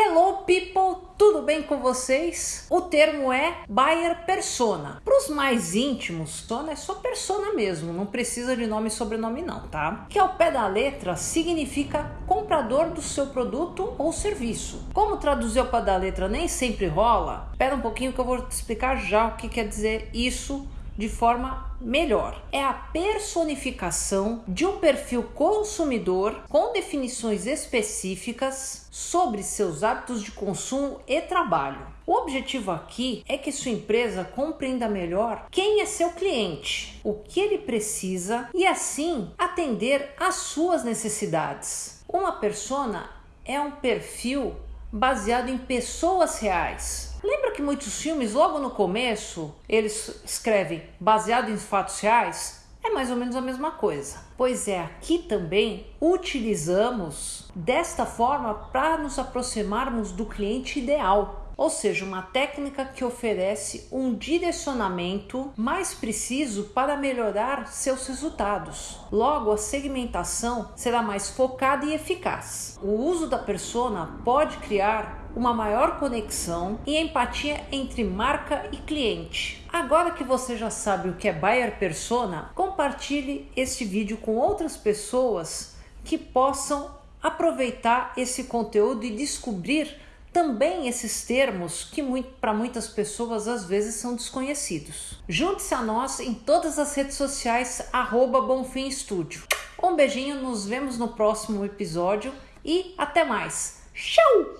Hello people, tudo bem com vocês? O termo é buyer persona. Para os mais íntimos, persona é só persona mesmo, não precisa de nome e sobrenome não, tá? Que ao pé da letra significa comprador do seu produto ou serviço. Como traduzir ao pé da letra nem sempre rola, espera um pouquinho que eu vou te explicar já o que quer dizer isso de forma melhor. É a personificação de um perfil consumidor com definições específicas sobre seus hábitos de consumo e trabalho. O objetivo aqui é que sua empresa compreenda melhor quem é seu cliente, o que ele precisa e assim atender às suas necessidades. Uma persona é um perfil baseado em pessoas reais que muitos filmes, logo no começo, eles escrevem baseado em fatos reais? É mais ou menos a mesma coisa. Pois é, aqui também utilizamos desta forma para nos aproximarmos do cliente ideal ou seja, uma técnica que oferece um direcionamento mais preciso para melhorar seus resultados. Logo, a segmentação será mais focada e eficaz. O uso da persona pode criar uma maior conexão e empatia entre marca e cliente. Agora que você já sabe o que é buyer persona, compartilhe este vídeo com outras pessoas que possam aproveitar esse conteúdo e descobrir também esses termos que para muitas pessoas às vezes são desconhecidos. Junte-se a nós em todas as redes sociais, arroba Estúdio. Um beijinho, nos vemos no próximo episódio e até mais. Tchau!